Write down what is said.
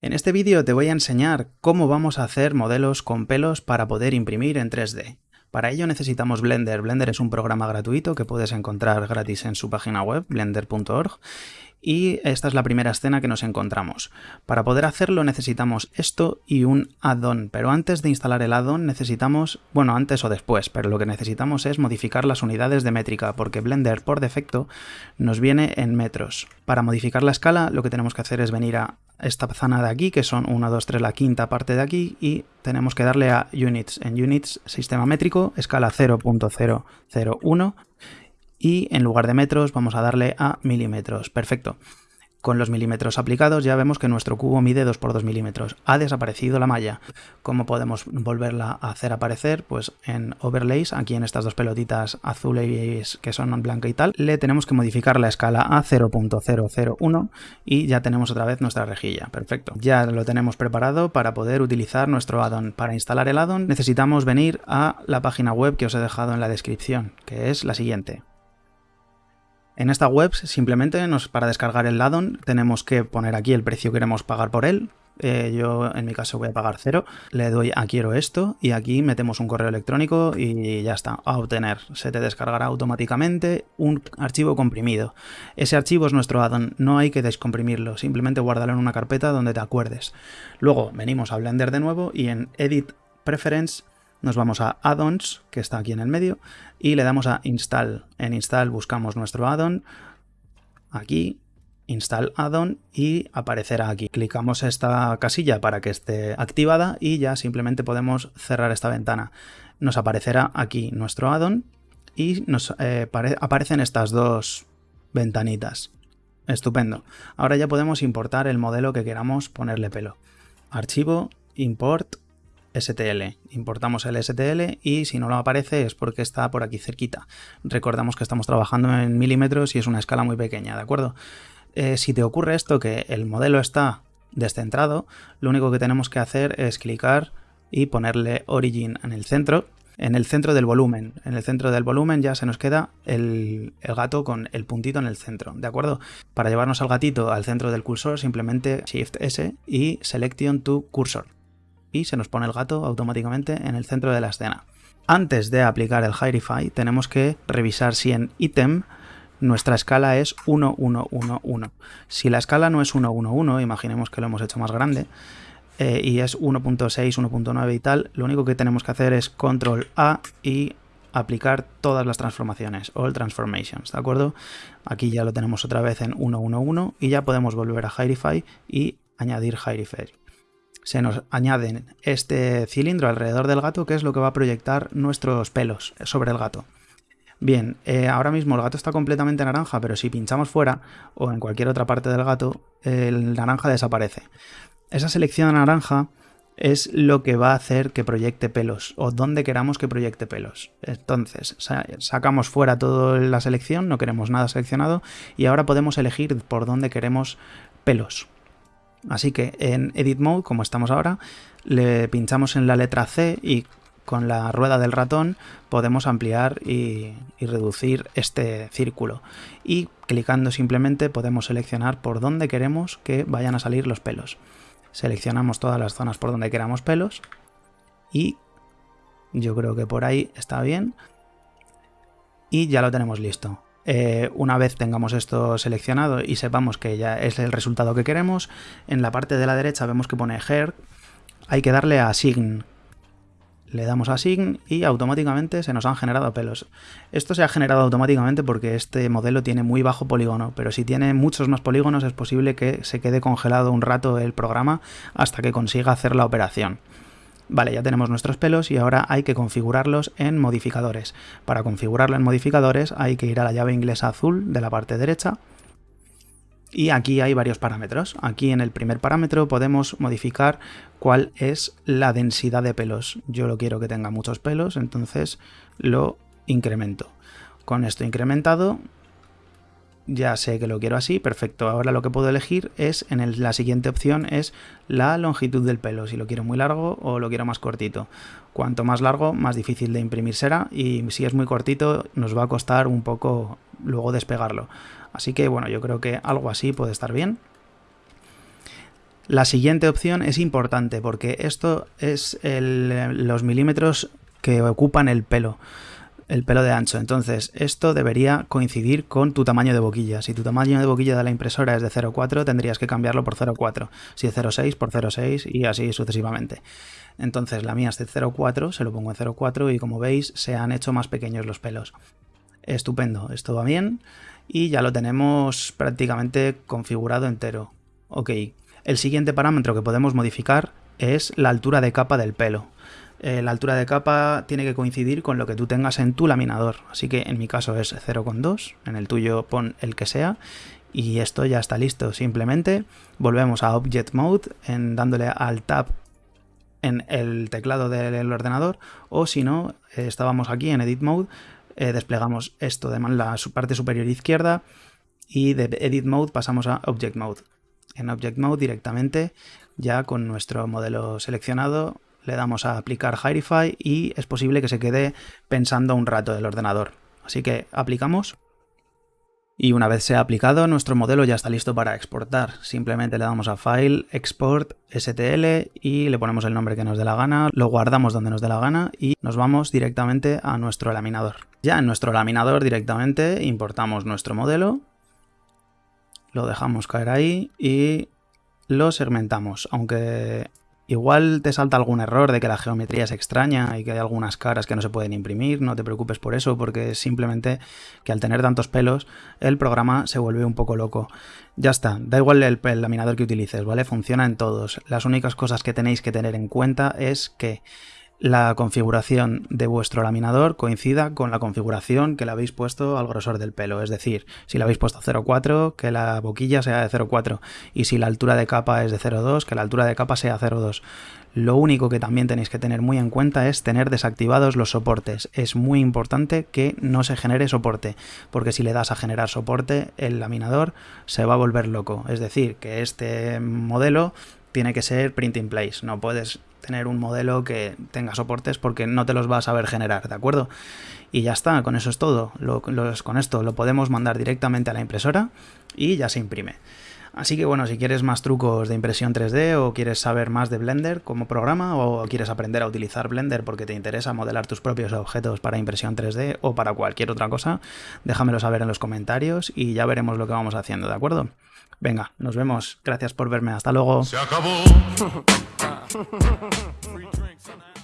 En este vídeo te voy a enseñar cómo vamos a hacer modelos con pelos para poder imprimir en 3D. Para ello necesitamos Blender. Blender es un programa gratuito que puedes encontrar gratis en su página web, blender.org, y esta es la primera escena que nos encontramos. Para poder hacerlo necesitamos esto y un add-on, pero antes de instalar el add-on necesitamos, bueno antes o después, pero lo que necesitamos es modificar las unidades de métrica, porque Blender por defecto nos viene en metros. Para modificar la escala lo que tenemos que hacer es venir a esta zona de aquí, que son 1, 2, 3, la quinta parte de aquí, y tenemos que darle a Units. En Units, sistema métrico, escala 0.001, y en lugar de metros vamos a darle a milímetros. Perfecto. Con los milímetros aplicados ya vemos que nuestro cubo mide 2 por 2 milímetros. Ha desaparecido la malla. ¿Cómo podemos volverla a hacer aparecer? Pues en Overlays, aquí en estas dos pelotitas azules que son blanca y tal, le tenemos que modificar la escala a 0.001 y ya tenemos otra vez nuestra rejilla. Perfecto. Ya lo tenemos preparado para poder utilizar nuestro addon. Para instalar el addon necesitamos venir a la página web que os he dejado en la descripción, que es la siguiente. En esta web simplemente nos, para descargar el addon tenemos que poner aquí el precio que queremos pagar por él. Eh, yo en mi caso voy a pagar cero, le doy a quiero esto y aquí metemos un correo electrónico y ya está, a obtener. Se te descargará automáticamente un archivo comprimido. Ese archivo es nuestro addon, no hay que descomprimirlo, simplemente guárdalo en una carpeta donde te acuerdes. Luego venimos a Blender de nuevo y en Edit Preference nos vamos a Add-ons, que está aquí en el medio, y le damos a Install. En Install buscamos nuestro addon, aquí, Install Addon y aparecerá aquí. Clicamos esta casilla para que esté activada y ya simplemente podemos cerrar esta ventana. Nos aparecerá aquí nuestro addon y nos eh, aparecen estas dos ventanitas. Estupendo. Ahora ya podemos importar el modelo que queramos ponerle pelo. Archivo, import STL. Importamos el STL y si no lo aparece es porque está por aquí cerquita. Recordamos que estamos trabajando en milímetros y es una escala muy pequeña, ¿de acuerdo? Eh, si te ocurre esto, que el modelo está descentrado, lo único que tenemos que hacer es clicar y ponerle Origin en el centro, en el centro del volumen. En el centro del volumen ya se nos queda el, el, gato con el puntito en el centro, ¿de acuerdo? Para llevarnos al gatito al centro del cursor, simplemente Shift S y Selection to Cursor y se nos pone el gato automáticamente en el centro de la escena. Antes de aplicar el Hierify tenemos que revisar si en Item nuestra escala es 1111. Si la escala no es 111, imaginemos que lo hemos hecho más grande, eh, y es 1.6, 1.9 y tal, lo único que tenemos que hacer es Control A y aplicar todas las transformaciones, All Transformations, ¿de acuerdo? Aquí ya lo tenemos otra vez en 111 y ya podemos volver a Hierify y añadir Hierify se nos añade este cilindro alrededor del gato que es lo que va a proyectar nuestros pelos sobre el gato. Bien, eh, ahora mismo el gato está completamente naranja, pero si pinchamos fuera o en cualquier otra parte del gato, el naranja desaparece. Esa selección naranja es lo que va a hacer que proyecte pelos o donde queramos que proyecte pelos. Entonces, sacamos fuera toda la selección, no queremos nada seleccionado y ahora podemos elegir por dónde queremos pelos. Así que en Edit Mode, como estamos ahora, le pinchamos en la letra C y con la rueda del ratón podemos ampliar y, reducir este círculo. Y clicando simplemente podemos seleccionar por dónde queremos que vayan a salir los pelos. Seleccionamos todas las zonas por donde queramos pelos y yo creo que por ahí está bien. Y ya lo tenemos listo. Eh, una vez tengamos esto seleccionado y sepamos que ya es el resultado que queremos, en la parte de la derecha vemos que pone Her, hay que darle a Sign. Le damos a Sign y automáticamente se nos han generado pelos. Esto se ha generado automáticamente porque este modelo tiene muy bajo polígono, pero si tiene muchos más polígonos es posible que se quede congelado un rato el programa hasta que consiga hacer la operación. Vale, ya tenemos nuestros pelos y ahora hay que configurarlos en modificadores. Para configurarlo en modificadores hay que ir a la llave inglesa azul de la parte derecha y aquí hay varios parámetros. Aquí en el primer parámetro podemos modificar cuál es la densidad de pelos. Yo lo quiero que tenga muchos pelos, entonces lo incremento. Con esto incrementado ya sé que lo quiero así, perfecto. Ahora lo que puedo elegir es, en la siguiente opción, es la longitud del pelo, si lo quiero muy largo o lo quiero más cortito. Cuanto más largo, más difícil de imprimir será y si es muy cortito nos va a costar un poco luego despegarlo. Así que bueno, yo creo que algo así puede estar bien. La siguiente opción es importante porque esto es los milímetros que ocupan el pelo el pelo de ancho. Entonces, esto debería coincidir con tu tamaño de boquilla. Si tu tamaño de boquilla de la impresora es de 0,4, tendrías que cambiarlo por 0,4. Si es 0,6, por 0,6 y así sucesivamente. Entonces, la mía es de 0,4, se lo pongo en 0,4 y como veis, se han hecho más pequeños los pelos. Estupendo, esto va bien y ya lo tenemos prácticamente configurado entero. Ok, el siguiente parámetro que podemos modificar es la altura de capa del pelo. Eh, la altura de capa tiene que coincidir con lo que tú tengas en tu laminador. Así que en mi caso es 0,2, en el tuyo pon el que sea. Y esto ya está listo. Simplemente volvemos a Object Mode en dándole al Tab en el teclado del ordenador. O si no, eh, estábamos aquí en Edit Mode, eh, desplegamos esto de la parte superior izquierda y de Edit Mode pasamos a Object Mode. En Object Mode directamente, ya con nuestro modelo seleccionado, le damos a aplicar Hirify y es posible que se quede pensando un rato el ordenador. Así que aplicamos y una vez sea aplicado nuestro modelo ya está listo para exportar. Simplemente le damos a File, Export, STL y le ponemos el nombre que nos dé la gana, lo guardamos donde nos dé la gana y nos vamos directamente a nuestro laminador. Ya en nuestro laminador directamente importamos nuestro modelo, lo dejamos caer ahí y lo segmentamos, aunque Igual te salta algún error de que la geometría es extraña y que hay algunas caras que no se pueden imprimir, no te preocupes por eso, porque es simplemente que al tener tantos pelos, el programa se vuelve un poco loco. Ya está, da igual el, el laminador que utilices, ¿vale? Funciona en todos. Las únicas cosas que tenéis que tener en cuenta es que la configuración de vuestro laminador coincida con la configuración que le habéis puesto al grosor del pelo. Es decir, si le habéis puesto 0,4, que la boquilla sea de 0,4. Y si la altura de capa es de 0,2, que la altura de capa sea 0,2. Lo único que también tenéis que tener muy en cuenta es tener desactivados los soportes. Es muy importante que no se genere soporte, porque si le das a generar soporte, el laminador se va a volver loco. Es decir, que este modelo tiene que ser print in place. No puedes tener un modelo que tenga soportes porque no te los vas a saber generar, ¿de acuerdo? Y ya está, con eso es todo. con esto lo podemos mandar directamente a la impresora y ya se imprime. Así que bueno, si quieres más trucos de impresión 3D o quieres saber más de Blender como programa o quieres aprender a utilizar Blender porque te interesa modelar tus propios objetos para impresión 3D o para cualquier otra cosa, déjamelo saber en los comentarios y ya veremos lo que vamos haciendo, ¿de acuerdo? Venga, nos vemos. Gracias por verme. Hasta luego. Se acabó.